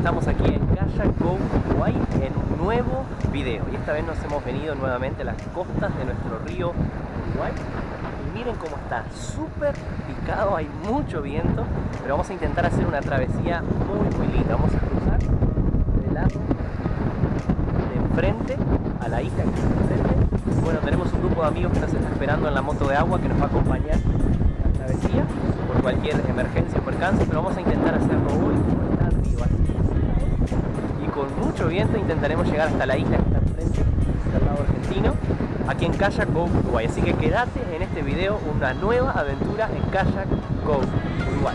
estamos aquí en Kayak Go Uruguay en un nuevo video. Y esta vez nos hemos venido nuevamente a las costas de nuestro río Uruguay. Y miren cómo está súper picado, hay mucho viento pero vamos a intentar hacer una travesía muy muy linda. Vamos a cruzar del lado de enfrente a la isla que está enfrente. Bueno tenemos un grupo de amigos que nos está esperando en la moto de agua que nos va a acompañar en la travesía por cualquier emergencia o percance pero vamos a intentar hacerlo hoy. Y con mucho viento intentaremos llegar hasta la isla que está enfrente, del lado argentino, aquí en Kayak Go Uruguay. Así que quédate en este video una nueva aventura en Kayak Go Uruguay.